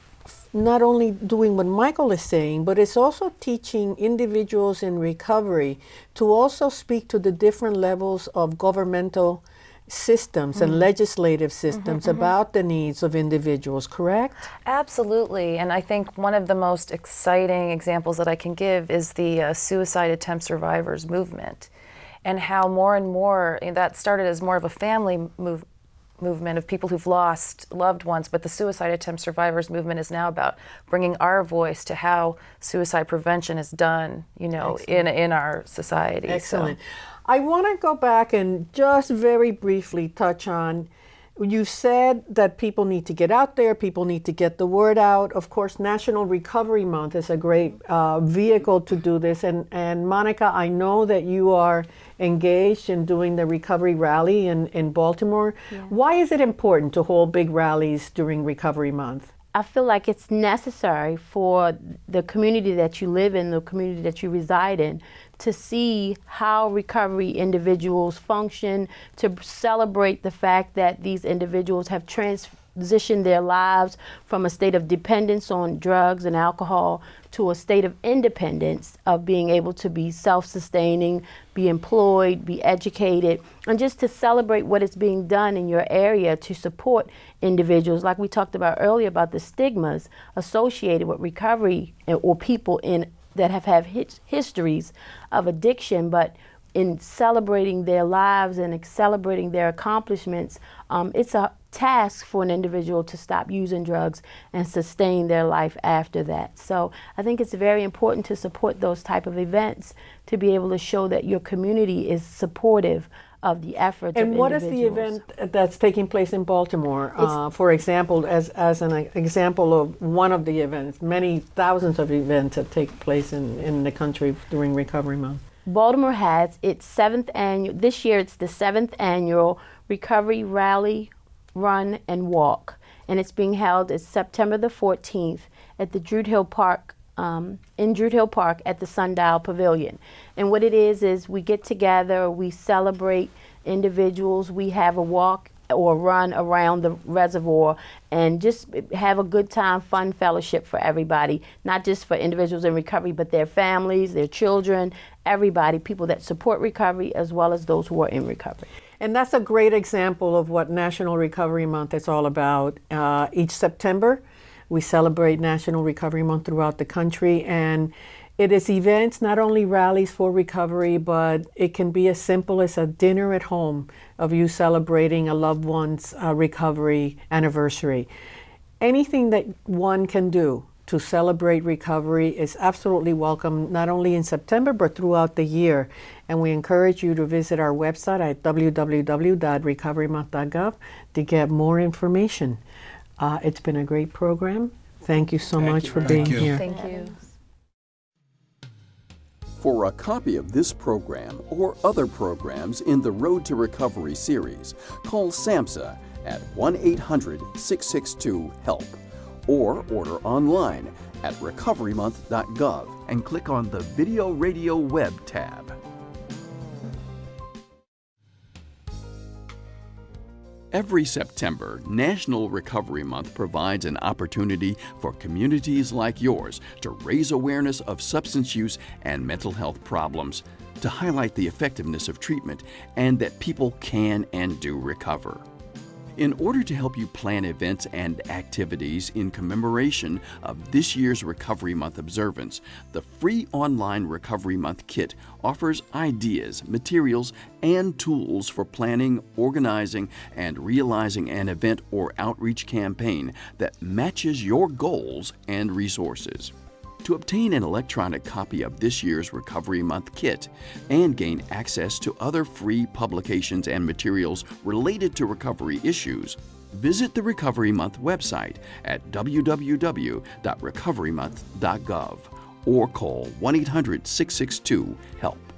not only doing what Michael is saying, but it's also teaching individuals in recovery to also speak to the different levels of governmental systems and Mhm. legislative systems mhm. about the needs of individuals, correct? Absolutely. And I think one of the most exciting examples that I can give is the uh, suicide attempt survivors movement and how more and more and that started as more of a family move, movement of people who've lost loved ones, but the suicide attempt survivors movement is now about bringing our voice to how suicide prevention is done, you know, in, in our society. So- Excellent. I want to go back and just very briefly touch on you said that people need to get out there, people need to get the word out. Of course, National Recovery Month is a great uh, vehicle to do this. And, and Monica, I know that you are engaged in doing the recovery rally in, in Baltimore. Why is it important to hold big rallies during Recovery Month? I feel like it's necessary for the community that you live in, the community that you reside in, to see how recovery individuals function, to celebrate the fact that these individuals have transitioned their lives from a state of dependence on drugs and alcohol to a state of independence of being able to be self-sustaining, be employed, be educated, and just to celebrate what is being done in your area to support individuals. Like we talked about earlier about the stigmas associated with recovery or people in that have had his, histories of addiction but in celebrating their lives and celebrating their accomplishments, um, it's a task for an individual to stop using drugs and sustain their life after that. So I think it's very important to support those type of events to be able to show that your community is supportive of the efforts And what is the event that's taking place in Baltimore? Uh, for example, as, as an example of one of the events, many thousands of events that take place in, in the country during Recovery Month. Baltimore has its seventh annual, this year it's the seventh annual Recovery Rally, Run, and Walk. And it's being held at September the 14th at the Druid Hill Park, um, in Druid Hill Park at the Sundial Pavilion. And what it is, is we get together, we celebrate individuals, we have a walk or run around the reservoir and just have a good time, fun fellowship for everybody, not just for individuals in recovery, but their families, their children, everybody, people that support recovery as well as those who are in recovery. And that's a great example of what National Recovery Month is all about. Uh, each September, we celebrate National Recovery Month throughout the country, and it is events, not only rallies for recovery, but it can be as simple as a dinner at home of you celebrating a loved one's uh, recovery anniversary. Anything that one can do to celebrate recovery is absolutely welcome, not only in September, but throughout the year. And we encourage you to visit our website at www.recoverymonth.gov to get more information. Uh, it's been a great program. Thank you so much for being here. Thank you. For a copy of this program or other programs in the Road to Recovery series, call SAMHSA at 1 800 662 HELP or order online at recoverymonth.gov and click on the Video Radio Web tab. Every September, National Recovery Month provides an opportunity for communities like yours to raise awareness of substance use and mental health problems, to highlight the effectiveness of treatment, and that people can and do recover. In order to help you plan events and activities in commemoration of this year's Recovery Month observance, the free online Recovery Month kit offers ideas, materials, and tools for planning, organizing, and realizing an event or outreach campaign that matches your goals and resources. To obtain an electronic copy of this year's Recovery Month kit and gain access to other free publications and materials related to recovery issues, visit the Recovery Month website at www.recoverymonth.gov or call 1 800 662 HELP.